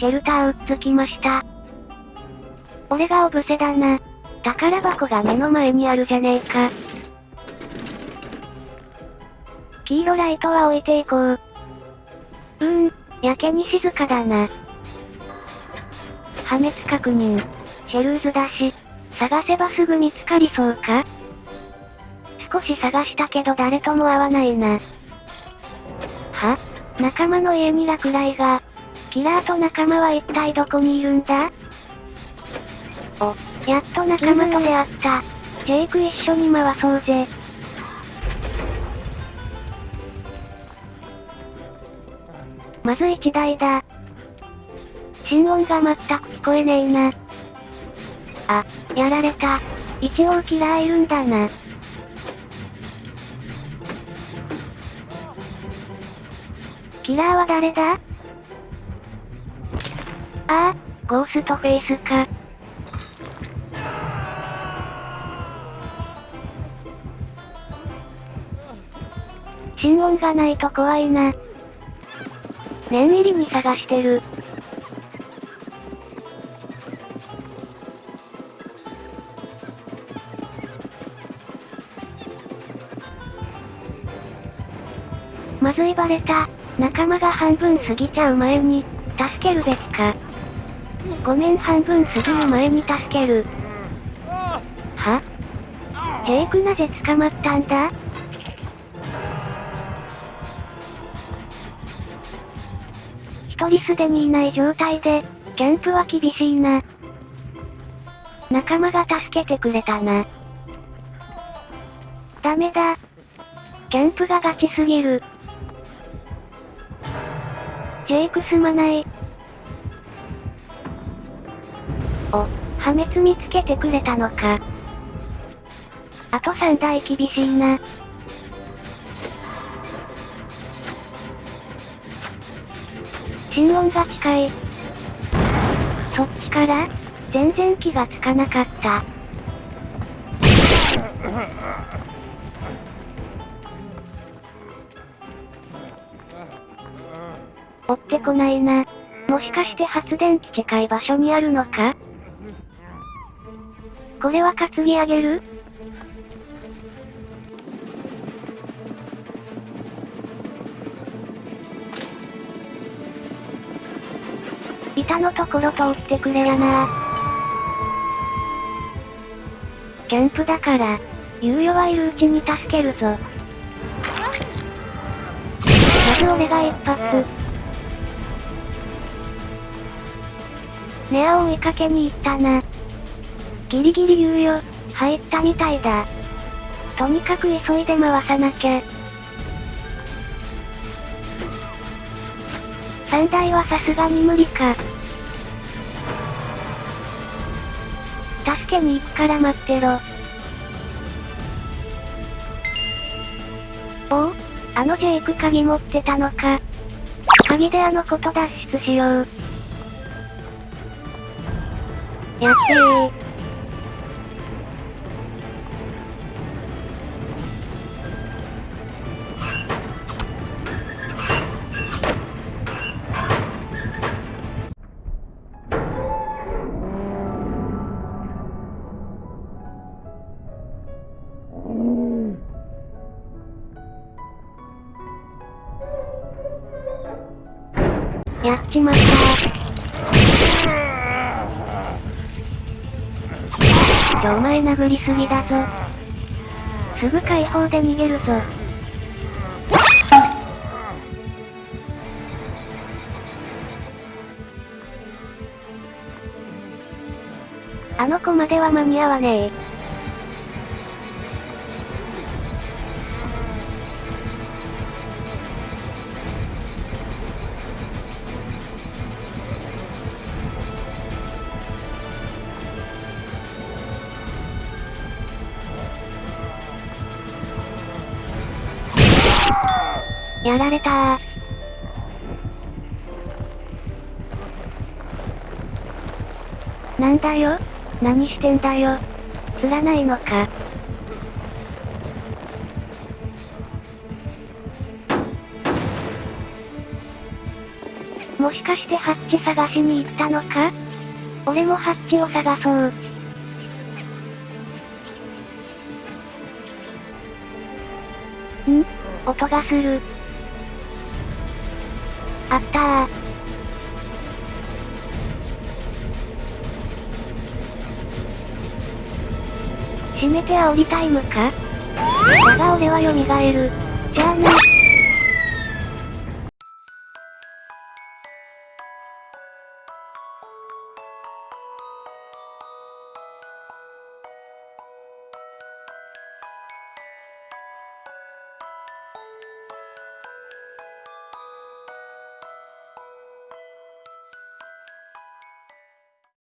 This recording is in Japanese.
シェルターうっつきました。俺がオブセだな。宝箱が目の前にあるじゃねえか。黄色ライトは置いていこう。うーん、やけに静かだな。破滅確認。シェルーズだし、探せばすぐ見つかりそうか？少し探したけど誰とも会わないな。は？仲間の家に落雷が。キラーと仲間は一体どこにいるんだ？お、やっと仲間と出会った。ジェイク一緒に回そうぜ。まず一台だ。心音が全く聞こえねえな。あ、やられた。一応キラーいるんだな。キラーは誰だ？ああ、ゴーストフェイスか。心音がないと怖いな。念入りに探してる。まずいバレた。仲間が半分過ぎちゃう前に、助けるべきか。ごめん半分過ぎる前に助ける。は？ジェイクなぜ捕まったんだ？一人すでにいない状態で、キャンプは厳しいな。仲間が助けてくれたな。ダメだ。キャンプがガチすぎる。ジェイクすまない。お、破滅見つけてくれたのか。あと3台厳しいな。心音が近い。そっちから？全然気がつかなかった。追ってこないな。もしかして発電機近い場所にあるのか？これは担ぎ上げる？板のところ通ってくれやなキャンプだから、猶予はいるうちに助けるぞ。まず俺が一発。ネアを追いかけに行ったな。ギリギリ猶予、入ったみたいだ。とにかく急いで回さなきゃ。3台はさすがに無理か。助けに行くから待ってろ。おおあのジェイク鍵持ってたのか。鍵であの子と脱出しよう。やってー。やっちまったちょお前殴りすぎだぞ。すぐ解放で逃げるぞ。あの子までは間に合わねえ。やられた。なんだよ何してんだよ釣らないのかもしかしてハッチ探しに行ったのか？俺もハッチを探そう。ん？音がする。あったー。閉めて煽りタイムか？だが俺は蘇る。じゃあね。